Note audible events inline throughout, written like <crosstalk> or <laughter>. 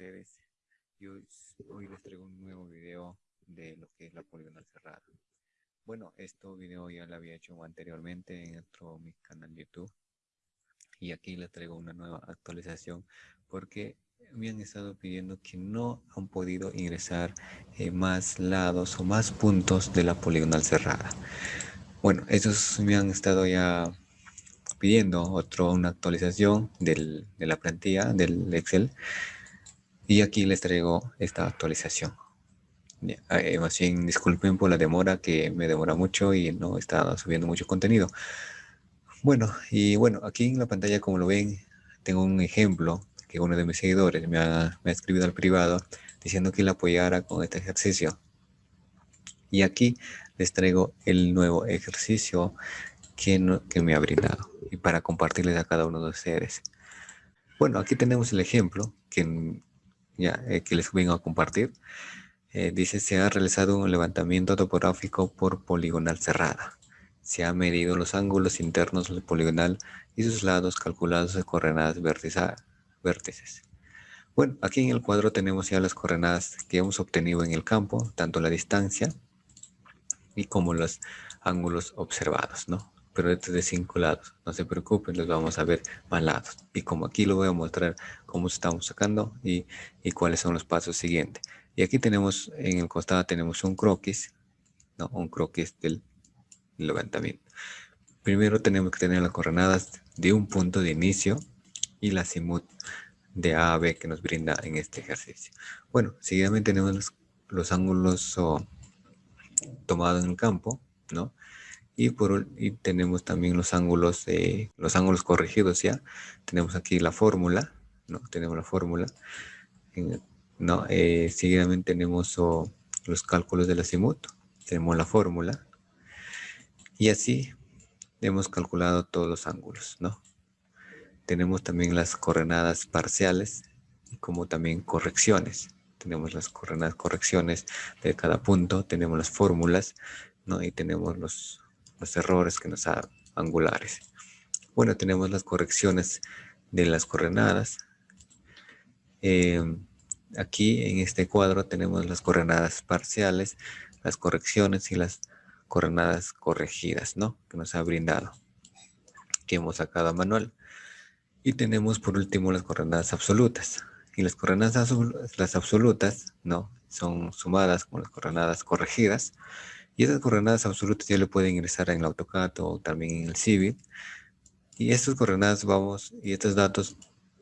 ustedes. Y hoy, hoy les traigo un nuevo video de lo que es la poligonal cerrada. Bueno, este video ya lo había hecho anteriormente en otro mi canal YouTube. Y aquí les traigo una nueva actualización porque me han estado pidiendo que no han podido ingresar eh, más lados o más puntos de la poligonal cerrada. Bueno, esos me han estado ya pidiendo otro, una actualización de la plantilla del Excel. Y aquí les traigo esta actualización. Eh, más bien, disculpen por la demora, que me demora mucho y no está subiendo mucho contenido. Bueno, y bueno, aquí en la pantalla, como lo ven, tengo un ejemplo que uno de mis seguidores me ha, me ha escrito al privado diciendo que le apoyara con este ejercicio. Y aquí les traigo el nuevo ejercicio que, que me ha brindado y para compartirles a cada uno de ustedes. Bueno, aquí tenemos el ejemplo que, ya, eh, que les vengo a compartir. Eh, dice, se ha realizado un levantamiento topográfico por poligonal cerrada. Se han medido los ángulos internos del poligonal y sus lados calculados de coordenadas vértices. Bueno, aquí en el cuadro tenemos ya las coordenadas que hemos obtenido en el campo, tanto la distancia y como los ángulos observados, ¿no? pero este es de cinco lados. No se preocupen, los vamos a ver más lados. Y como aquí lo voy a mostrar cómo estamos sacando y, y cuáles son los pasos siguientes. Y aquí tenemos, en el costado tenemos un croquis, ¿no? un croquis del levantamiento. Primero tenemos que tener las coordenadas de un punto de inicio y la simut de A a B que nos brinda en este ejercicio. Bueno, seguidamente tenemos los, los ángulos tomados en el campo, ¿no? y, por, y tenemos también los ángulos, de los ángulos corregidos ya. Tenemos aquí la fórmula, ¿no? Tenemos la fórmula. ¿no? Eh, seguidamente tenemos los cálculos de la simut, tenemos la fórmula. Y así hemos calculado todos los ángulos, ¿no? Tenemos también las coordenadas parciales como también correcciones. Tenemos las coordenadas correcciones de cada punto, tenemos las fórmulas, ¿no? Y tenemos los los errores que nos dan angulares. Bueno, tenemos las correcciones de las coordenadas. Em, aquí en este cuadro tenemos las coordenadas parciales, las correcciones y las coordenadas corregidas, ¿no? Que nos ha brindado, que hemos sacado a manual. Y tenemos por último las coordenadas absolutas. Y las coordenadas las absolutas, ¿no? Son sumadas con las coordenadas corregidas. Y esas coordenadas absolutas ya lo pueden ingresar en el AutoCAD o también en el Civil. Y estas coordenadas vamos, y estos datos,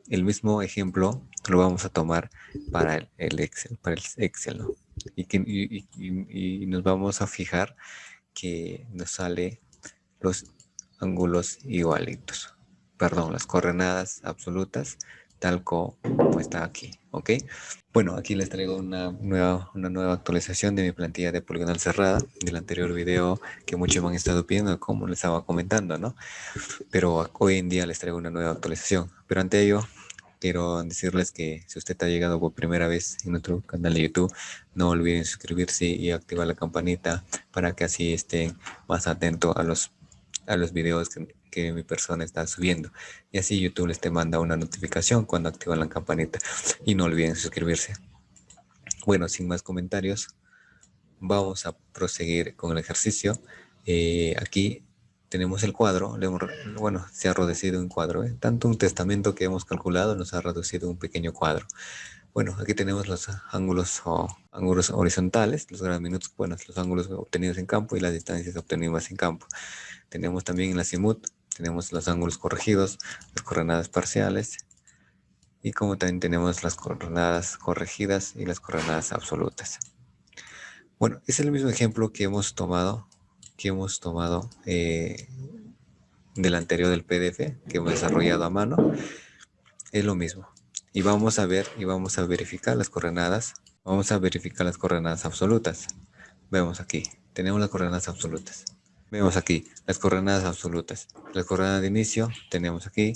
el mismo ejemplo lo vamos a tomar para el, Excel, para el Excel, ¿no? Y, que, y, nos vamos a fijar que nos sale los ángulos igualitos. Perdón, las coordenadas absolutas tal como está aquí, ¿ok? Bueno, aquí les traigo una nueva, una nueva actualización de mi plantilla de poligonal cerrada del anterior video que muchos me han estado pidiendo, como les estaba comentando, ¿no? Pero hoy en día les traigo una nueva actualización. Pero ante ello, quiero decirles que si usted ha llegado por primera vez en nuestro canal de YouTube, no olviden suscribirse y activar la campanita para que así estén más atentos a los, a los videos que, que mi persona está subiendo. Y así YouTube les te manda una notificación cuando activan la campanita. Y no olviden suscribirse. Bueno, sin más comentarios, vamos a proseguir con el ejercicio. Eh, aquí tenemos el cuadro, bueno, se ha reducido un cuadro, ¿eh? tanto un testamento que hemos calculado nos ha reducido un pequeño cuadro. Bueno, aquí tenemos los ángulos, ángulos horizontales, los minutos, bueno, los ángulos obtenidos en campo y las distancias obtenidas en campo. Tenemos también en la simut tenemos los ángulos corregidos, las coordenadas parciales y como también tenemos las coordenadas corregidas y las coordenadas absolutas. Bueno, es el mismo ejemplo que hemos tomado, que hemos tomado eh, del anterior del PDF que hemos desarrollado a mano. Es lo mismo. Y vamos a ver y vamos a verificar las coordenadas. Vamos a verificar las coordenadas absolutas. Vemos aquí, tenemos las coordenadas absolutas. Vemos aquí las coordenadas absolutas. Las coordenadas de inicio tenemos aquí.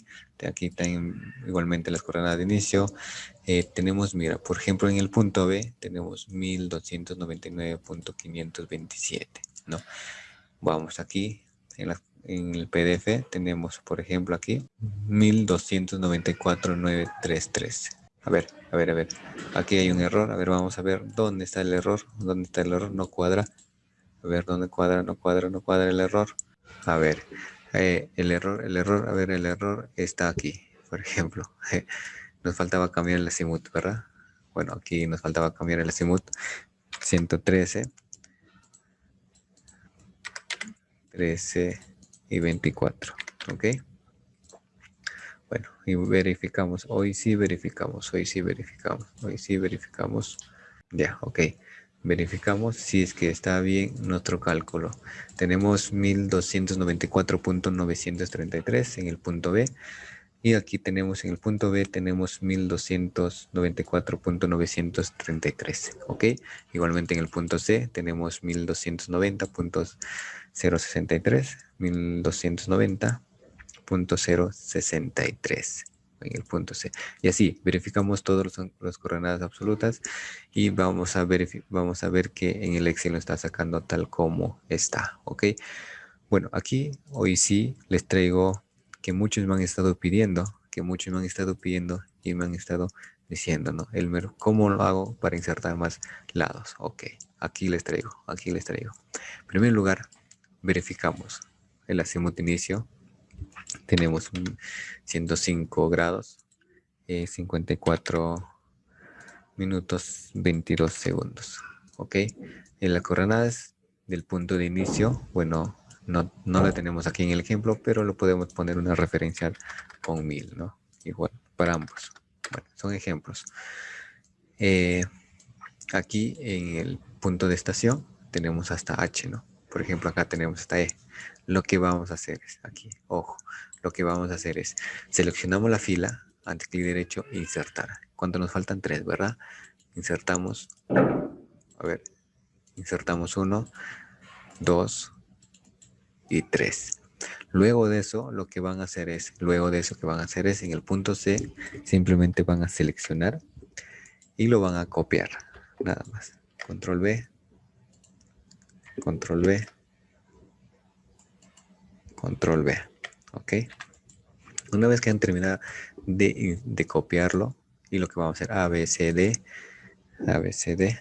Aquí están igualmente las coordenadas de inicio. Eh, tenemos, mira, por ejemplo, en el punto B tenemos 1299.527, ¿no? Vamos aquí en el PDF tenemos, por ejemplo, aquí 1294.933. A ver, a ver, a ver. Aquí hay un error. A ver, vamos a ver dónde está el error. ¿Dónde está el error? No cuadra. A ver, ¿dónde cuadra? No cuadra, no cuadra el error. A ver, eh, el error, el error, a ver, el error está aquí, por ejemplo. <laughs> nos faltaba cambiar el azimut, ¿verdad? Bueno, aquí nos faltaba cambiar el azimut. 113. 13 y 24, ¿ok? Bueno, y verificamos. Hoy sí verificamos, hoy sí verificamos, hoy sí verificamos. Ya, ok. Verificamos si es que está bien nuestro cálculo. Tenemos 1294.933 en el punto B. Y aquí tenemos en el punto B, tenemos 1294.933, ¿ok? Igualmente en el punto C tenemos 1290.063, 1290.063 en el punto C. Y así, verificamos todas las coordenadas absolutas y vamos a, vamos a ver que en el Excel lo está sacando tal como está, ¿ok? Bueno, aquí hoy sí les traigo que muchos me han estado pidiendo, que muchos me han estado pidiendo y me han estado diciendo, ¿no? Elmer, ¿cómo lo hago para insertar más lados? Ok, aquí les traigo, aquí les traigo. En primer lugar, verificamos el azimut inicio. Tenemos un 105 grados, 54 eh, minutos, 22 segundos. Ok, en las coordenadas del punto de inicio, bueno, no, no la tenemos aquí en el ejemplo, pero lo podemos poner una referencia con mil, ¿no? Igual, para ambos. Bueno, son ejemplos. Eh, aquí en el punto de estación tenemos hasta H, ¿no? Por ejemplo, acá tenemos hasta E. Lo que vamos a hacer es, aquí, ojo, lo que vamos a hacer es, seleccionamos la fila, ante clic derecho, insertar. Cuando nos faltan tres, ¿verdad? Insertamos, a ver, insertamos uno, dos, y 3. Luego de eso, lo que van a hacer es, luego de eso que van a hacer es, en el punto C, simplemente van a seleccionar y lo van a copiar, nada más. Control B, Control B, Control B, ¿ok? Una vez que han terminado de, de copiarlo, y lo que vamos a hacer, A, B, C, D, A, B, C, D,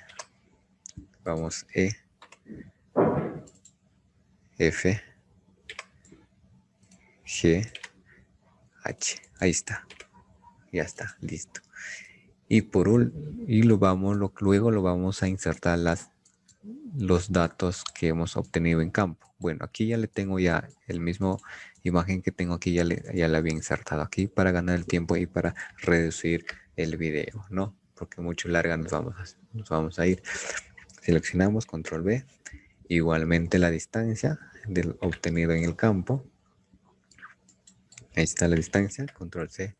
vamos E, F, G, H. Ahí está. Ya está, listo. Y por y lo vamos, luego lo vamos a insertar las, los datos que hemos obtenido en campo. Bueno, aquí ya le tengo ya el mismo imagen que tengo aquí, ya, le, ya la había insertado aquí para ganar el tiempo y para reducir el video, ¿no? Porque mucho larga nos vamos a, nos vamos a ir. Seleccionamos control B. Igualmente la distancia del obtenido en el campo. Ahí está la distancia, control C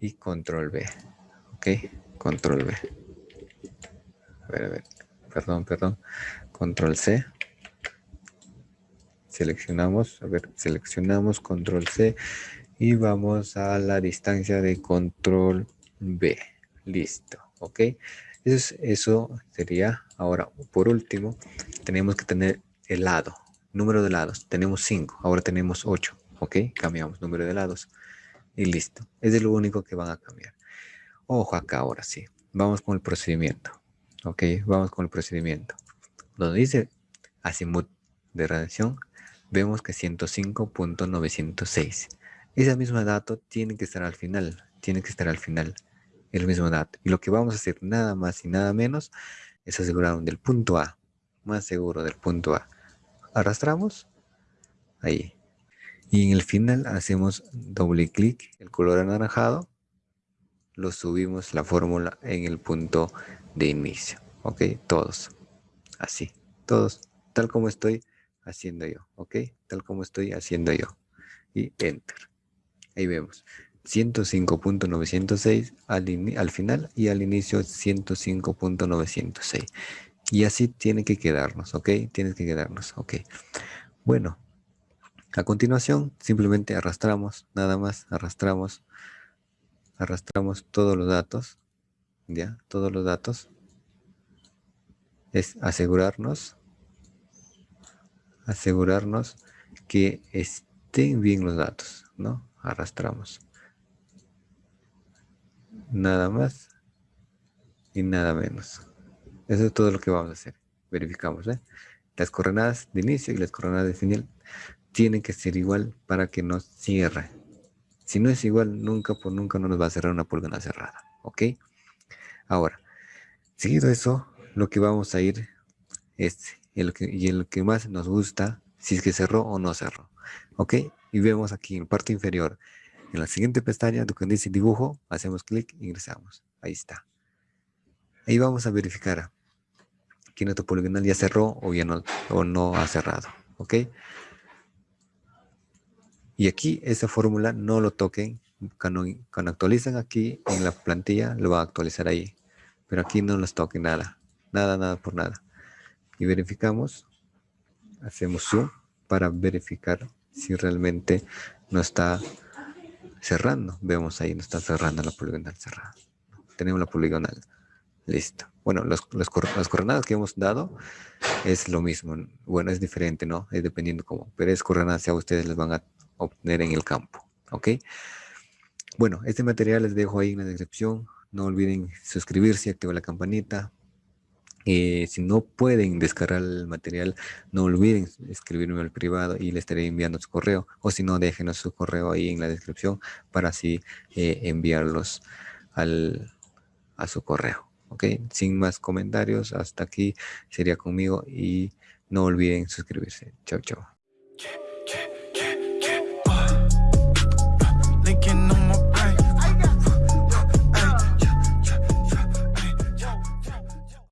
y control B. Ok, control B. A ver, a ver, perdón, perdón. Control C. Seleccionamos, a ver, seleccionamos control C y vamos a la distancia de control B. Listo, ok. Eso, sería, ahora, por último, tenemos que tener el lado, número de lados. Tenemos 5, ahora tenemos 8. ¿Ok? Cambiamos número de lados. Y listo. Es lo único que van a cambiar. Ojo acá ahora sí. Vamos con el procedimiento. ¿Ok? Vamos con el procedimiento. Donde dice azimut de radiación, vemos que 105.906. Esa misma dato tiene que estar al final. Tiene que estar al final. El mismo dato. Y lo que vamos a hacer nada más y nada menos es asegurar del punto A. Más seguro del punto A. Arrastramos. Ahí. Y en el final hacemos doble clic, el color anaranjado, lo subimos la fórmula en el punto de inicio. Ok, todos. Así, todos, tal como estoy haciendo yo. Ok, tal como estoy haciendo yo. Y enter. Ahí vemos. 105.906 al, al final y al inicio 105.906. Y así tiene que quedarnos, ¿ok? Tiene que quedarnos, ¿ok? Bueno, a continuación, simplemente arrastramos, nada más, arrastramos, arrastramos todos los datos, ya, todos los datos. Es asegurarnos, asegurarnos que estén bien los datos, ¿no? Arrastramos. Nada más y nada menos. Eso es todo lo que vamos a hacer. Verificamos, ¿eh? Las coordenadas de inicio y las coordenadas de final tienen que ser igual para que nos cierre. Si no es igual, nunca por nunca no nos va a cerrar una pulgada cerrada. ¿Ok? Ahora, seguido eso, lo que vamos a ir es el que, y el que más nos gusta, si es que cerró o no cerró. ¿Ok? Y vemos aquí en parte inferior, en la siguiente pestaña, donde dice dibujo, hacemos clic, ingresamos. Ahí está. Ahí vamos a verificar que nuestro poligonal ya cerró o ya no, o no ha cerrado. ¿Ok? Y aquí esa fórmula no lo toquen. Cuando, actualizan aquí en la plantilla, lo va a actualizar ahí. Pero aquí no los toquen nada. Nada, nada por nada. Y verificamos. Hacemos zoom para verificar si realmente no está cerrando. Vemos ahí, no está cerrando la poligonal cerrada. Tenemos la poligonal. Listo. Bueno, los, las coordenadas que hemos dado es lo mismo. Bueno, es diferente, ¿no? Es dependiendo cómo. Pero es coordenadas a ustedes les van a obtener en el campo. ¿Ok? Bueno, este material les dejo ahí en la descripción. No olviden suscribirse activar la campanita. Eh, si no pueden descargar el material, no olviden escribirme al privado y le estaré enviando su correo. O si no, déjenos su correo ahí en la descripción para así eh, enviarlos al, a su correo. ¿Ok? Sin más comentarios, hasta aquí sería conmigo y no olviden suscribirse. Chao, chao.